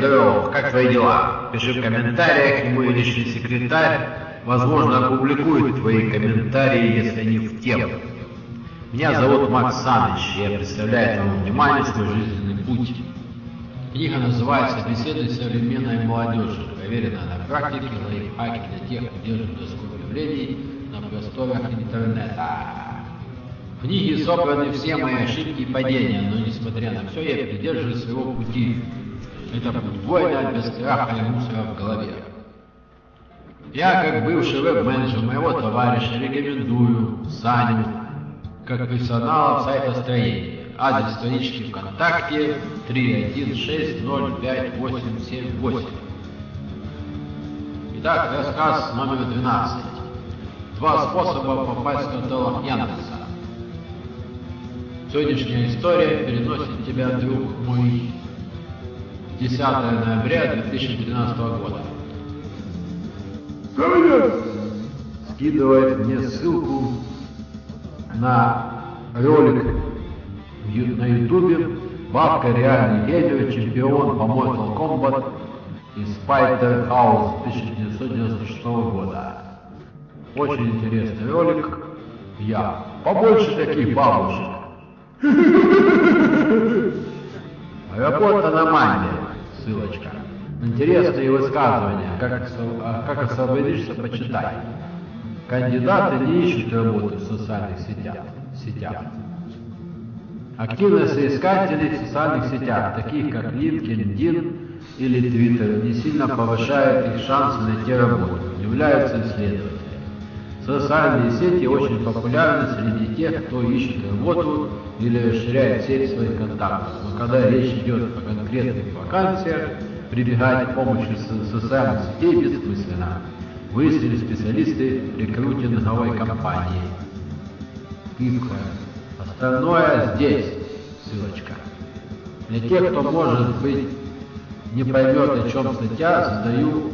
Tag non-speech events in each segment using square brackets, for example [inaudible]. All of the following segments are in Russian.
Дров, как твои дела? Пиши в комментариях, и мой личный секретарь, возможно, опубликует твои комментарии, если они в тему. Меня зовут Макс Саныч, я представляю твоему вниманию свой жизненный путь. Книга называется «Беседы современной молодежи», проверенная на практике, лайфхаки для тех, кто держит доску объявлений на просторах интернета. В книге собраны все мои ошибки и падения, но несмотря на все, я придерживаюсь своего пути. Это воина без страха и мусора в голове. Я, как бывший веб-менеджер моего товарища, рекомендую Саню как профессионала в сайтостроении. Адрес странички ВКонтакте 316058878. Итак, рассказ номер 12. Два способа попасть в каталог Яндекса. Сегодняшняя история переносит тебя, друг мой, 10 ноября 2013 года. Скидывает мне ссылку на ролик на ютубе Бабка реальный гений, чемпион по Mortal Kombat из Spider House 1996 года. Очень интересный ролик. Я. Побольше таких бабушек. [laughs] Работа Аномалия. Ссылочка. Интересные высказывания. Как, а как освободишься, почитай. Кандидаты не ищут работу в социальных сетях. сетях. Активность соискателей в социальных сетях, таких как LinkedIn или Twitter, не сильно повышает их шансы найти работу, являются исследователи. Социальные сети очень популярны среди тех, кто ищет работу или расширяет сеть своих контактов. Но когда речь идет о конкретных вакансиях, прибегать к помощи социальных сетей бессмысленно. Выяснили специалисты рекрутинговой компании. Пивка. Остальное здесь. Ссылочка. Для тех, кто, может быть, не поймет, о чем статья, задаю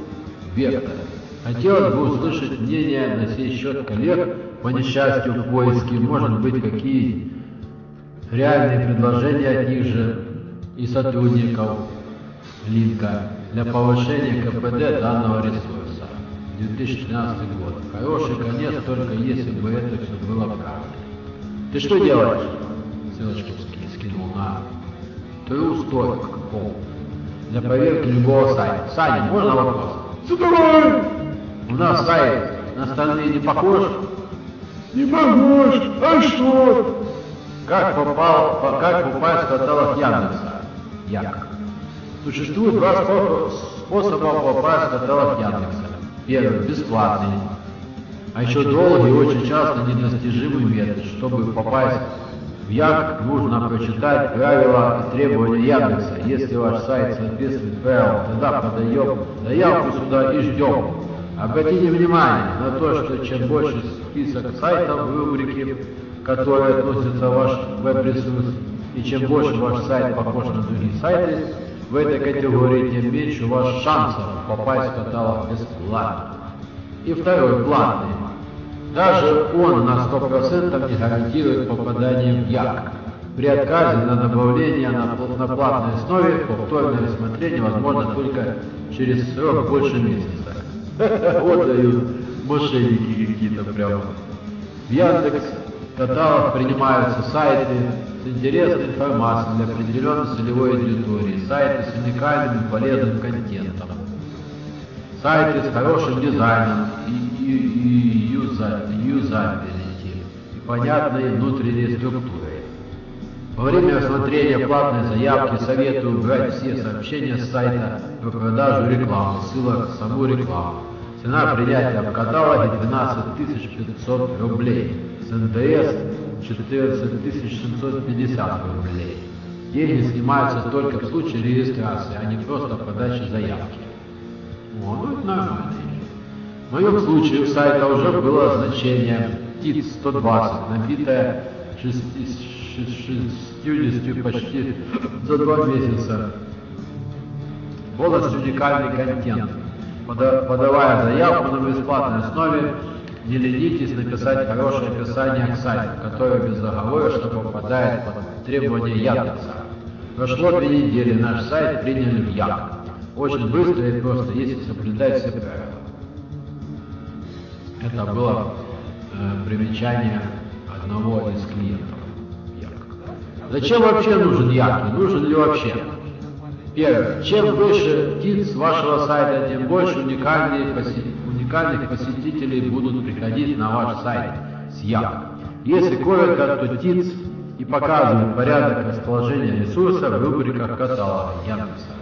вектор. Хотелось бы услышать мнение на сей счет коллег по несчастью в поиске, может быть, какие реальные предложения от них же и сотрудников линка для повышения КПД данного ресурса. 2013 год. Хороший конец, только если бы это все было правдой. Ты что делаешь? Ссылочку скинул на True Story для проверки любого сайта. Саня, можно вопрос? Задавай! У нас сайт на остальные не похож? Не похож. А что? Как попал, по- как попасть в каталог Яндекса? Як. Существует два спо- способа попасть в каталог Яндекса. Первый – бесплатный. А еще долгий и очень часто недостижимый метод. Чтобы попасть в Як, нужно прочитать правила и требования Яндекса. Если ваш сайт соответствует правилам, тогда подаем заявку сюда и ждем. Обратите внимание на то, что чем больше список сайтов в рубрике, которые относятся ваш веб-ресурс, и чем больше ваш сайт похож на другие сайты, в этой категории, тем меньше у вас шансов попасть в каталог бесплатно. И второй, платный. Даже он на 100% не гарантирует попадание в Як. При отказе на добавление на платной основе повторное рассмотрение возможно только через срок больше месяца. Вот дают мошенники какие-то прямо. В Яндекс каталог принимаются сайты с интересной информацией для определенной целевой аудитории, сайты с уникальным и полезным контентом, сайты с хорошим дизайном и, и, и юза- юзабилити и понятной внутренней структурой. Во время рассмотрения платной заявки советую убрать все сообщения с сайта про продажу рекламы, ссылок в саму рекламу. Цена принятия в каталоге 12 500 рублей, с НДС 14 750 рублей. Деньги снимаются только в случае регистрации, а не просто подачи заявки. О, ну это нормально. В моем случае у сайта уже было значение ТИТ-120, набитое 60 почти за два месяца. Полностью уникальный контент. Пода- подавая заявку на бесплатной основе, не ленитесь написать хорошее описание к сайту, которое безоговорочно попадает под требования Яндекса. Прошло две недели, наш сайт приняли в Як. Очень быстро и просто, если соблюдать все правила. Это было э, примечание одного из клиентов. Зачем вообще нужен Як? И нужен ли вообще? Первое. Чем выше ТИЦ вашего сайта, тем больше уникальных, уникальных посетителей будут приходить на ваш сайт с Як. Если коротко, то ТИЦ и показывает порядок расположения ресурсов в рубриках каталога Яндекса.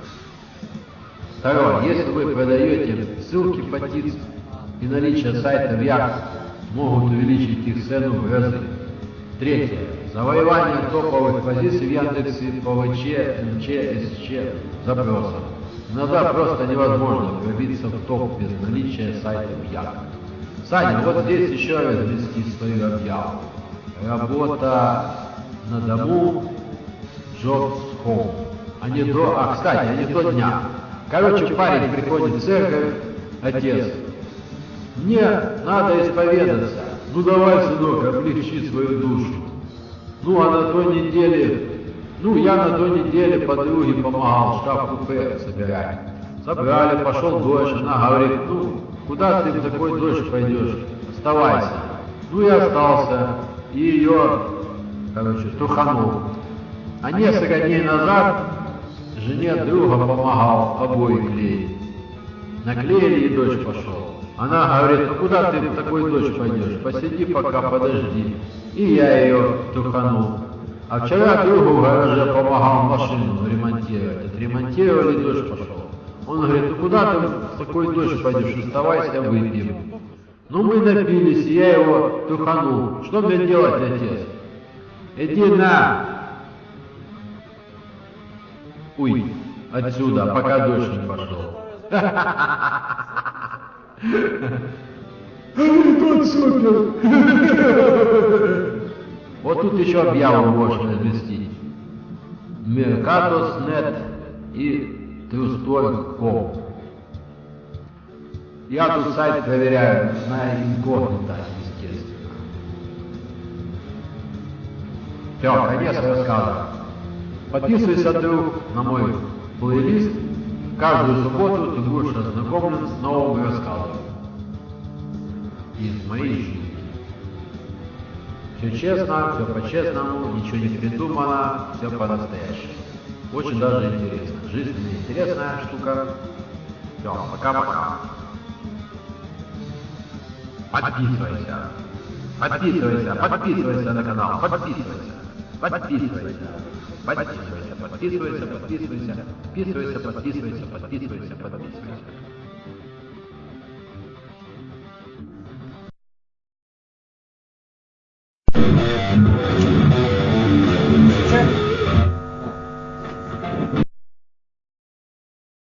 Второе. Если вы продаете ссылки по ТИЦ и наличие сайта в Як могут увеличить их цену в разы. Третье. Завоевание топовых позиций в Яндексе по ВЧ, МЧ, СЧ запросов. Иногда просто невозможно пробиться в топ без наличия сайта в Як. Саня, вот здесь еще размести свою объяву. Работа на дому Jobs Home. А не до, а, кстати, а не до дня. Короче, парень приходит в церковь, отец. Мне надо исповедаться. Ну давай, сынок, облегчи свою душу. Ну, а на той неделе, ну, я на той неделе подруге помогал шкаф-купе собирать. Собрали, пошел дождь, она говорит, ну, куда ты в такой дождь пойдешь? Оставайся. Ну, я остался, и ее, короче, труханул. А несколько дней назад жене друга помогал обои клеить. Наклеили, и дождь пошел. Она говорит, ну куда ты в такой дождь пойдешь? Посиди пока, подожди. И я ее труханул. А вчера другу в гараже помогал машину ремонтировать. Отремонтировали, дождь пошел. Он говорит, ну куда ты в такой дождь пойдешь? Оставайся, выпьем. Ну мы напились, я его труханул. Что мне делать, отец? Иди на! Уй, отсюда, пока дождь не пошел. [laughs] Вот тут еще объяву можно разместить. Mercatus.net и TrueStory.com. Я тут сайт проверяю на инкогнито, естественно. Все, конец рассказа. Подписывайся, друг, на мой плейлист. Каждую субботу ты будешь ознакомлен с новым рассказом из моей жизни. Все честно, все по-честному, ничего не придумано, все по-настоящему. Очень даже интересно. Жизнь интересная штука. Все, пока-пока. Подписывайся. Подписывайся, подписывайся на канал, подписывайся. Подписывайся. Подписывайся, подписывайся, подписывайся, подписывайся, подписывайся, подписывайся, подписывайся.